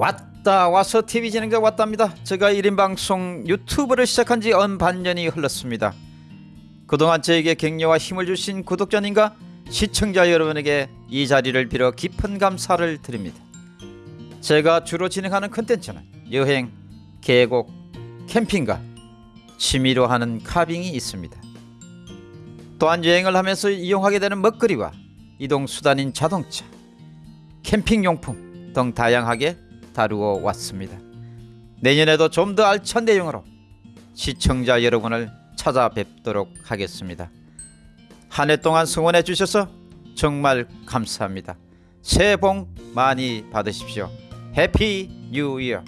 왔다 와서 TV 진행자 왔답니다. 제가 1인 방송 유튜브를 시작한 지 언 반년이 흘렀습니다. 그동안 저에게 격려와 힘을 주신 구독자님과 시청자 여러분에게 이 자리를 빌어 깊은 감사를 드립니다. 제가 주로 진행하는 컨텐츠는 여행, 계곡, 캠핑과 취미로 하는 카빙이 있습니다. 또한 여행을 하면서 이용하게 되는 먹거리와 이동 수단인 자동차, 캠핑 용품 등 다양하게 다루어 왔습니다. 내년에도 좀 더 알찬 내용으로 시청자 여러분을 찾아뵙도록 하겠습니다. 한 해 동안 성원해 주셔서 정말 감사합니다. 새해 복 많이 받으십시오. Happy New Year.